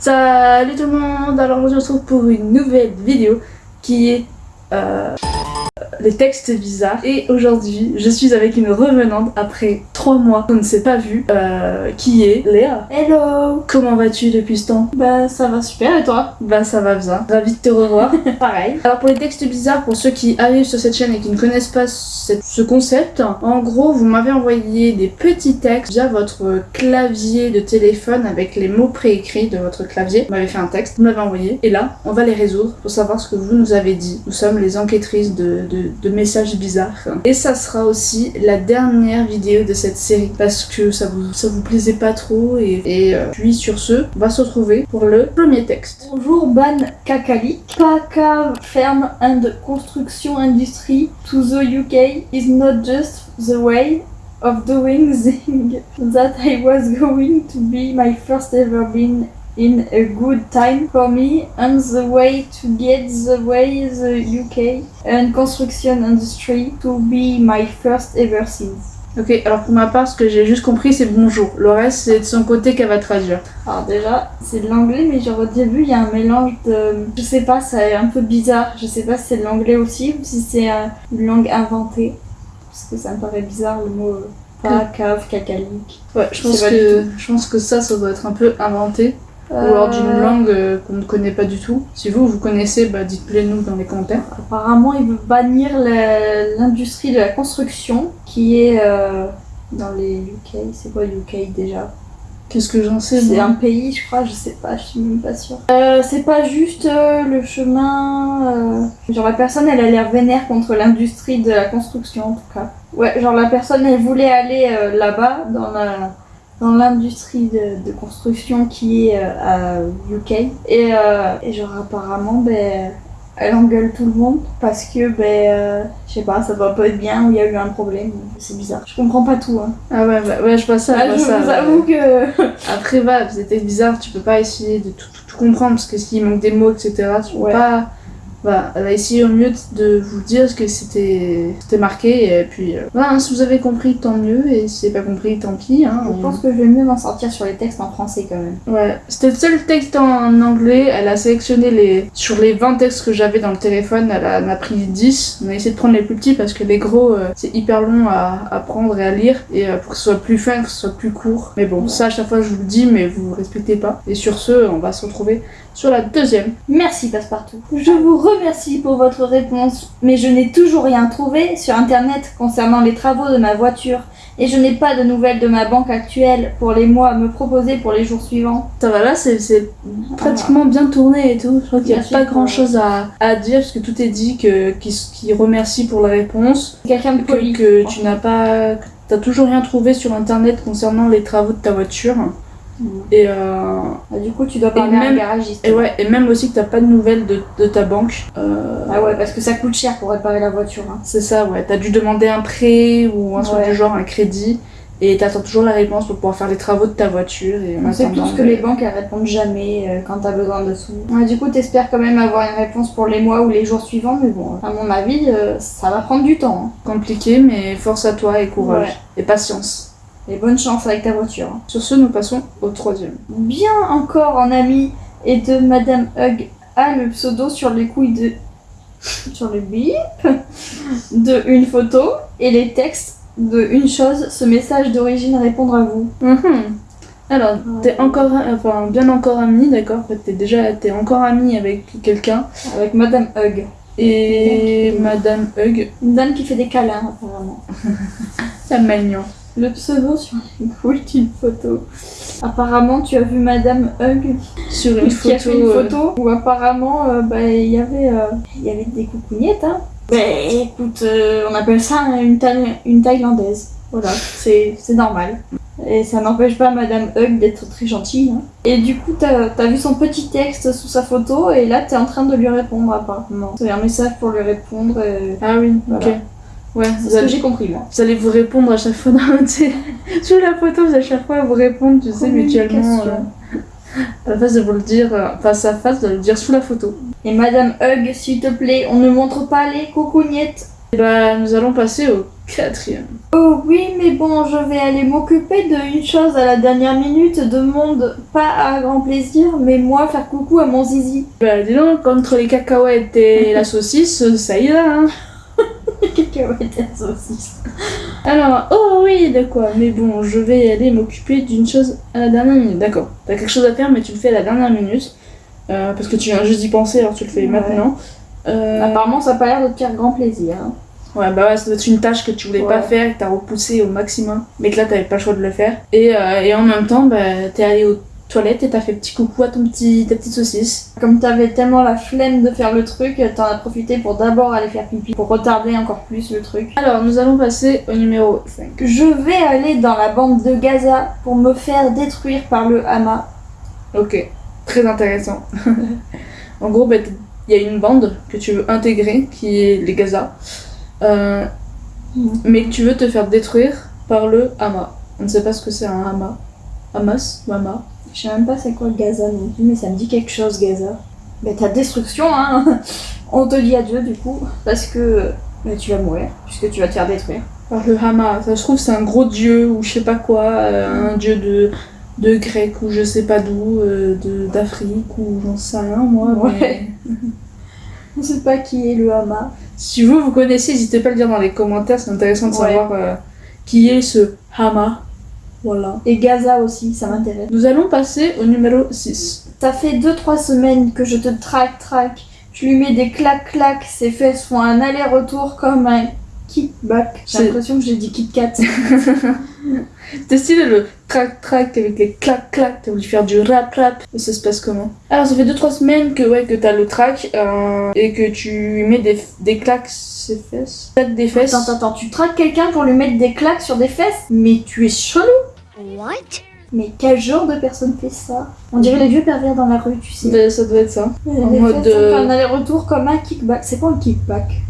Salut tout le monde, alors on se retrouve pour une nouvelle vidéo qui est euh, les textes bizarres. Et aujourd'hui, je suis avec une revenante après 3 mois qu'on ne s'est pas vu, euh, qui est Léa? Hello Comment vas-tu depuis ce temps? Bah ça va super et toi? Bah ça va bien, ravi de te revoir. Pareil. Alors pour les textes bizarres, pour ceux qui arrivent sur cette chaîne et qui ne connaissent pas cette- ce concept, en gros vous m'avez envoyé des petits textes via votre clavier de téléphone avec les mots préécrits de votre clavier. Vous m'avez fait un texte, vous me l'avez envoyé et là on va les résoudre pour savoir ce que vous nous avez dit. Nous sommes les enquêtrices de, de- de messages bizarres. Et ça sera aussi la dernière vidéo de cette série parce que ça vous, ça vous plaisait pas trop et, euh, puis sur ce, on va se retrouver pour le premier texte. Bonjour Ban Kakali. Paka Firm and Construction Industry to the UK is not just the way of doing things that I was going to be my first ever been in a good time for me and the way to get the way the UK and construction industry to be my first ever since. Ok, alors pour ma part, ce que j'ai juste compris, c'est bonjour. Le reste, c'est de son côté qu'elle va traduire. Alors déjà, c'est de l'anglais, mais genre au début, il y a un mélange de... Je sais pas, c'est un peu bizarre. Je sais pas si c'est de l'anglais aussi ou si c'est euh, une langue inventée. Parce que ça me paraît bizarre le mot euh, pas, cave, cacalique. Ouais, je pense, que, je pense que ça, ça doit être un peu inventé. Ou alors d'une langue euh, qu'on ne connaît pas du tout. Si vous, vous connaissez, bah dites-le nous dans les commentaires. Apparemment, il veut bannir l'industrie de la construction qui est euh, dans les UK. C'est quoi UK déjà? Qu'est-ce que j'en sais, C'est un pays, je crois, je sais pas, je suis même pas sûre. Euh, c'est pas juste euh, le chemin. euh, Genre, la personne, elle a l'air vénère contre l'industrie de la construction, en tout cas. Ouais, genre, la personne, elle voulait aller euh, là-bas, dans la dans l'industrie de, de construction qui est euh, à UK. Et, euh, et genre, apparemment, ben, elle engueule tout le monde parce que, ben, euh, je sais pas, ça va pas être bien ou il y a eu un problème. C'est bizarre. Je comprends pas tout, hein. Ah ouais, bah, ouais, je vois ça. Ah, je je vois ça, vous ouais. avoue que. Après, va, c'était bizarre, tu peux pas essayer de tout, tout- tout comprendre parce que s'il manque des mots, etc., tu peux Ouais. pas. Voilà, elle a essayé au mieux de vous dire ce que c'était marqué et puis euh, voilà, hein, si vous avez compris, tant mieux et si vous n'avez pas compris, tant pis. Hein, Je on- pense que je vais mieux m'en sortir sur les textes en français quand même. Ouais, c'était le seul texte en anglais. Elle a sélectionné les. Sur les 20 textes que j'avais dans le téléphone, elle en a pris 10. On a essayé de prendre les plus petits parce que les gros, euh, c'est hyper long à, à prendre et à lire. Et euh, pour que ce soit plus fun, que ce soit plus court. Mais bon, ça à chaque fois je vous le dis, mais vous respectez pas. Et sur ce, on va se retrouver sur la deuxième. Merci Passepartout. Je vous remercie pour votre réponse, mais je n'ai toujours rien trouvé sur internet concernant les travaux de ma voiture et je n'ai pas de nouvelles de ma banque actuelle pour les mois à me proposer pour les jours suivants. Ça va là, c'est pratiquement bien tourné et tout. Je crois qu'il n'y a pas grand chose à, à dire parce que tout est dit, que qui remercie pour la réponse. Quelqu'un de que, poli. que tu n'as pas que t'as toujours rien trouvé sur internet concernant les travaux de ta voiture. Et euh, Ah, du coup, tu dois parler à un même- garagiste. et ouais et même aussi que t'as pas de nouvelles de, de ta banque Euh, Ah ouais, parce que ça coûte cher pour réparer la voiture. hein. c'est ça ouais t'as dû demander un prêt ou un truc du genre un crédit et t'attends toujours la réponse pour pouvoir faire les travaux de ta voiture et On sait tous que les banques elles répondent jamais euh, quand t'as besoin de sous. Ouais, du coup, t'espères quand même avoir une réponse pour les mois ou les jours suivants, mais bon, à mon avis, euh, ça va prendre du temps. hein. compliqué mais force à toi et courage Ouais. et patience Et bonne chance avec ta voiture. hein. sur ce nous passons au troisième Bien encore en ami et de Madame Hug a le pseudo sur les couilles de. sur le bip de une photo et les textes de une chose, ce message d'origine répondre à vous. Mhm. Alors, t'es encore, enfin, bien encore ami, d'accord En fait, t'es déjà, t'es encore ami avec quelqu'un. Avec Madame Hug. Et Madame Hug, Une dame qui fait des câlins apparemment. c'est mignon. Le pseudo sur couilles d'une photo. Apparemment, tu as vu Madame Hug Sur une qui photo. a fait une euh, photo où apparemment euh, bah, il y avait euh, il y avait des coucougnettes. Hein. Bah, écoute, euh, on appelle ça une, Thaï- une thaïlandaise. Voilà, c'est c'est normal. Et ça n'empêche pas Madame Hug d'être très gentille. hein. Et du coup, t'as as vu son petit texte sous sa photo et là, t'es en train de lui répondre apparemment. C'est un message pour lui répondre. et Ah oui, Voilà. ok. Ouais, C'est ce que j'ai compris moi. vous allez vous répondre à chaque fois dans Sous la photo, vous allez à chaque fois vous répondre, tu sais, mutuellement. Euh, à la face de vous le dire euh, face à face, de le dire sous la photo. Et Madame Hug, s'il te plaît, on ne montre pas les coucougnettes Et bah, nous allons passer au quatrième. Oh oui, mais bon, je vais aller m'occuper de une chose à la dernière minute, demande pas à grand plaisir, mais moi faire coucou à mon zizi. Bah, dis donc, contre les cacahuètes et la saucisse, ça y va, hein. Alors, oh oui, de quoi? Mais bon, je vais aller m'occuper d'une chose à la dernière minute. D'accord. T'as quelque chose à faire, mais tu le fais à la dernière minute. Euh, parce que tu viens juste d'y penser, alors tu le fais Ouais. maintenant. Euh, Apparemment, ça a pas l'air de te faire grand plaisir. hein. Ouais, bah ouais, ça doit être une tâche que tu voulais pas faire, que t'as repoussé au maximum, mais que là t'avais pas le choix de le faire. Et, euh, et en même temps, bah, t'es allé aux toilettes et t'as fait petit coucou à ton petit, ta petite saucisse. Comme t'avais tellement la flemme de faire le truc, t'en as profité pour d'abord aller faire pipi, pour retarder encore plus le truc. Alors, nous allons passer au numéro 5. Je vais aller dans la bande de Gaza pour me faire détruire par le Hama. Ok, très intéressant. en gros, bah, il y a une bande que tu veux intégrer, qui est les Gaza, euh, Mhm. mais que tu veux te faire détruire par le Hama. On ne sait pas ce que c'est un Hama. Hamas ou Hama? Je sais même pas c'est quoi Gaza non plus, mais ça me dit quelque chose Gaza. Bah ta destruction, hein On te dit adieu du coup, parce que bah, tu vas mourir, puisque tu vas te faire détruire. Par le Hama, ça se trouve c'est un gros dieu ou je sais pas quoi, euh, un dieu de, de grec ou je sais pas d'où, euh, d'Afrique ou j'en sais rien moi. Ouais. mais On sait pas qui est le Hama. Si vous, vous connaissez, n'hésitez pas à le dire dans les commentaires, c'est intéressant de Ouais. savoir euh, qui est ce Hama. Voilà. Et Gaza aussi, ça m'intéresse. Nous allons passer au numéro 6. Ça fait 2-3 semaines que je te traque, traque. Je lui mets des clac-clac, ses fesses font un aller-retour comme un kickback. J'ai l'impression que j'ai dit Kit Kat. T'es stylé le trac-trac avec les clac-clac, t'as voulu faire du rap-rap, et ça se passe comment? Alors ça fait 2-3 semaines que, ouais, que t'as le trac euh, et que tu lui mets des, des claques ses fesses. Claques des fesses. Attends, attends, tu traques quelqu'un pour lui mettre des claques sur des fesses? Mais tu es chelou What? Mais quel genre de personne fait ça? On dirait les vieux pervers dans la rue, tu sais. Ben, ça doit être ça. En mode, euh, un aller-retour comme un kickback. C'est quoi un kickback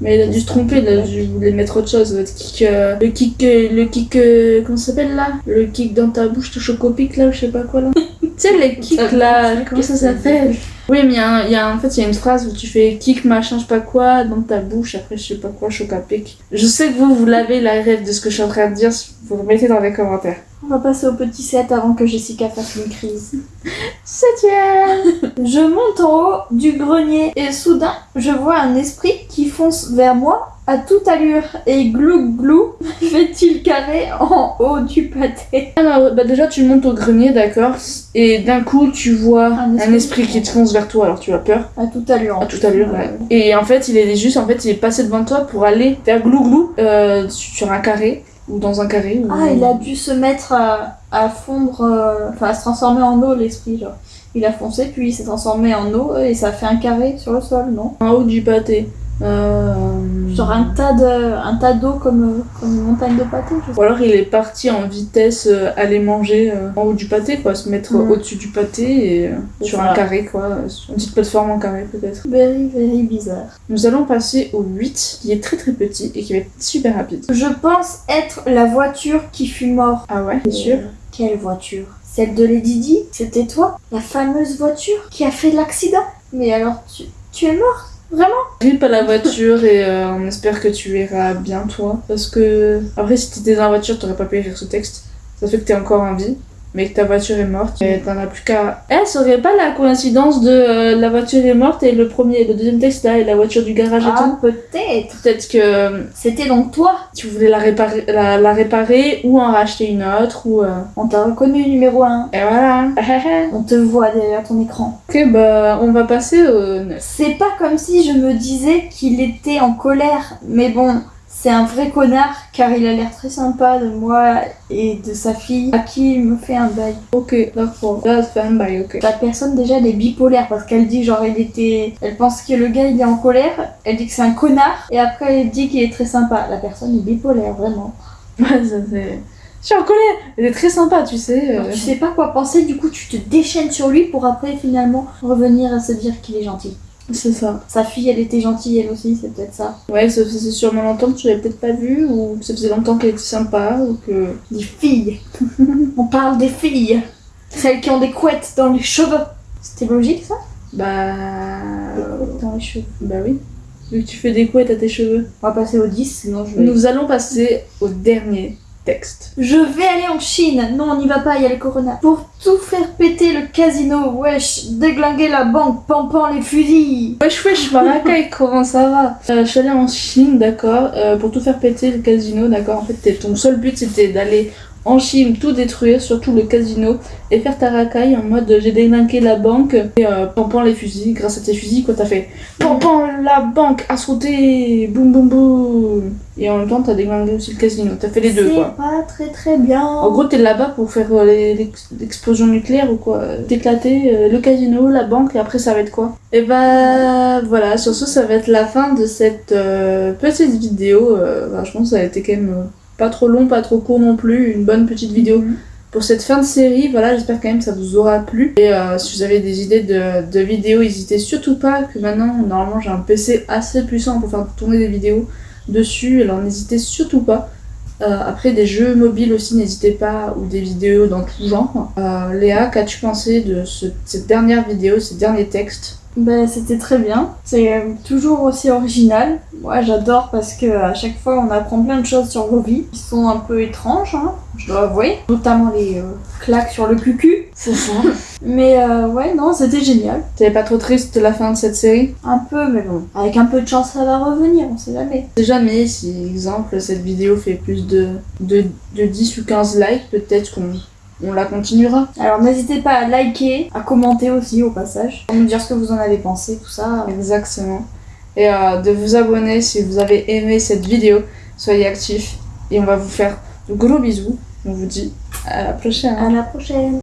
Mais il a dû se tromper, il a dû voulait mettre autre chose. Le kick, euh, le kick, euh, le kick, euh, comment ça s'appelle là? Le kick dans ta bouche, te chocopic là, ou je sais pas quoi là. tu sais, les kicks là, comment ça s'appelle? Oui, mais il y, a y a, en fait, il y a une phrase où tu fais kick machin, je sais pas quoi, dans ta bouche, après je sais pas quoi, chocopic. Je sais que vous, vous l'avez la rêve de ce que je suis en train de dire, vous le mettez dans les commentaires. On va passer au petit set avant que Jessica fasse une crise. Septième Je monte en haut du grenier et soudain, je vois un esprit qui fonce vers moi à toute allure et glou glou fait-il carré en haut du pâté? Alors, bah déjà, tu montes au grenier, d'accord, et d'un coup, tu vois Un un esprit. qui te fonce vers toi, alors tu as peur. À toute allure. À toute allure, ouais. Et en fait, il est juste, en fait, il est passé devant toi pour aller faire glou-glou euh, sur un carré, ou dans un carré. Ou... Ah, il a dû se mettre à, à fondre, euh, enfin à se transformer en eau l'esprit, genre. Il a foncé, puis il s'est transformé en eau et ça fait un carré sur le sol, non? En haut du pâté. Euh... Genre un tas de, un tas d'eau comme, comme une montagne de pâté, je sais Ou alors il est parti en vitesse euh, aller manger euh, en haut du pâté, quoi, se mettre au-dessus du pâté et euh, sur un carré, quoi, sur une petite plateforme en carré peut-être. Very, very bizarre. Nous allons passer au 8, qui est très très petit et qui va être super rapide. Je pense être la voiture qui fut morte. Ah ouais, c'est sûr? Quelle voiture? Celle de Lady Di? C'était toi? La fameuse voiture qui a fait l'accident? Mais alors, tu, tu es morte? Vraiment Rip à la voiture et euh, on espère que tu iras bien toi. Parce que après si t'étais dans la voiture t'aurais pas pu écrire ce texte. Ça fait que t'es encore en vie. Mais que ta voiture est morte. Et t'en as plus qu'à... Eh, ça aurait pas la coïncidence de euh, la voiture est morte et le premier, le deuxième texte là et la voiture du garage et Ah, tout. peut-être Peut-être que euh, C'était donc toi tu voulais la réparer, la, la réparer ou en racheter une autre ou... euh, On t'a reconnu numéro 1. Et voilà. On te voit derrière ton écran. ok bah on va passer au 9. C'est pas comme si je me disais qu'il était en colère, mais bon, c'est un vrai connard car il a l'air très sympa de moi et de sa fille à qui il me fait un bail. Ok, d'accord. Là, c'est un bail, ok. La personne déjà elle est bipolaire parce qu'elle dit genre il était. Elle pense que le gars il est en colère, elle dit que c'est un connard et après elle dit qu'il est très sympa. La personne est bipolaire vraiment. Ouais, ça c'est... Je suis en colère Elle est très sympa, tu sais. Euh. tu sais pas quoi penser, du coup tu te déchaînes sur lui pour après finalement revenir à se dire qu'il est gentil. C'est ça. Sa fille elle était gentille elle aussi, c'est peut-être ça. Ouais, ça faisait sûrement longtemps que tu l'avais peut-être pas vue, ou ça faisait longtemps qu'elle était sympa, ou que... Des filles On parle des filles Celles qui ont des couettes dans les cheveux C'était logique ça? Bah... Des couettes dans les cheveux. Bah oui. Vu que tu fais des couettes à tes cheveux. On va passer au 10, sinon je vais... Nous allons passer au dernier texte. Je vais aller en Chine. Non, on n'y va pas, il y a le corona. Pour tout faire péter le casino, wesh, déglinguer la banque, pampant les fusils. Wesh wesh Maracay, comment ça va? Euh, Je suis allée en Chine, d'accord, euh, pour tout faire péter le casino, d'accord. En fait, ton seul but c'était d'aller en Chine, tout détruire, surtout le casino, et faire ta racaille en mode j'ai déglingué la banque et euh, pampant les fusils. Grâce à tes fusils, quoi, t'as fait pampant la banque à sauter, boum boum boum. Et en même temps, t'as déglingué aussi le casino. T'as fait les deux, quoi. C'est pas très très bien. En gros, t'es là-bas pour faire euh, l'explosion nucléaire ou quoi D'éclater euh, le casino, la banque, et après ça va être quoi? Et bah voilà, sur ce, ça va être la fin de cette euh, petite vidéo. Euh, bah, je pense que ça a été quand même euh, pas trop long, pas trop court non plus, une bonne petite vidéo. Mhm. Pour cette fin de série, voilà, j'espère quand même que ça vous aura plu. Et euh, si vous avez des idées de, de vidéos, n'hésitez surtout pas que maintenant, normalement, j'ai un PC assez puissant pour faire tourner des vidéos dessus, alors n'hésitez surtout pas. Euh, après, des jeux mobiles aussi, n'hésitez pas, ou des vidéos dans tout genre. Euh, Léa, qu'as-tu pensé de ce- cette dernière vidéo, ces derniers textes Ben, c'était très bien. C'est euh, toujours aussi original. Moi, j'adore parce que à chaque fois, on apprend plein de choses sur vos vies qui sont un peu étranges, hein, je dois avouer. Notamment les euh, claques sur le cucu. C'est ça. Mais euh, ouais, non, c'était génial. T'es pas trop triste de la fin de cette série? Un peu, mais bon. Avec un peu de chance, ça va revenir, on sait jamais. C'est jamais si, exemple, cette vidéo fait plus de, de, de 10 ou 15 likes, peut-être qu'on on la continuera. Alors, n'hésitez pas à liker, à commenter aussi au passage, pour nous dire ce que vous en avez pensé, tout ça. Exactement. Et euh, de vous abonner si vous avez aimé cette vidéo. Soyez actifs et on va vous faire de gros bisous. On vous dit à la prochaine. À la prochaine.